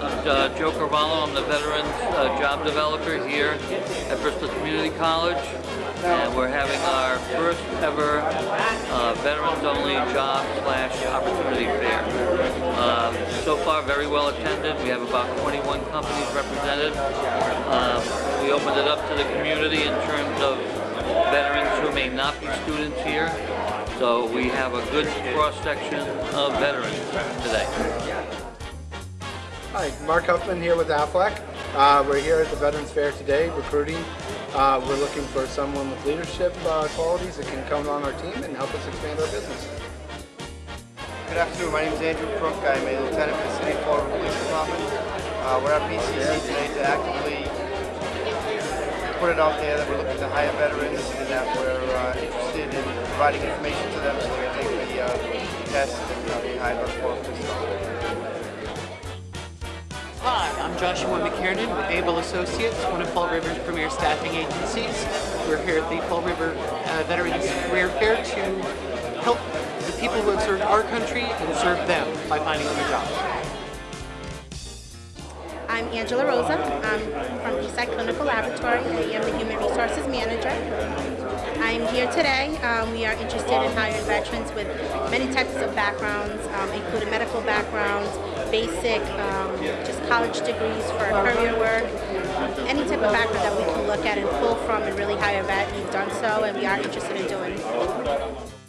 I'm uh, Joe Carvalho. I'm the Veterans uh, Job Developer here at Bristol Community College. And we're having our first ever uh, Veterans Only Job slash Opportunity Fair. Uh, so far, very well attended. We have about 21 companies represented. Um, we opened it up to the community in terms of veterans who may not be students here. So we have a good cross-section of veterans today. Hi, Mark Huffman here with Aflac. Uh, we're here at the Veterans Fair today recruiting. Uh, we're looking for someone with leadership uh, qualities that can come on our team and help us expand our business. Good afternoon, my name is Andrew Crook. I'm a lieutenant in the City of River Police Department. Uh, we're at BCC today to actively put it out there that we're looking to hire veterans and that we're uh, interested in providing information to them so they can take the uh, test and be hired on River Police Department. I'm Joshua McKiernan with Able Associates, one of Fall River's premier staffing agencies. We're here at the Fall River uh, Veterans Career Fair to help the people who have served our country and serve them by finding them a job. I'm Angela Rosa. I'm from Eastside Clinical Laboratory. I am the Human Resources Manager. I'm here today. Um, we are interested in hiring veterans with many types of backgrounds, um, including medical backgrounds, basic, um, just college degrees for career work, any type of background that we can look at and pull from and really hire a vet. We've done so and we are interested in doing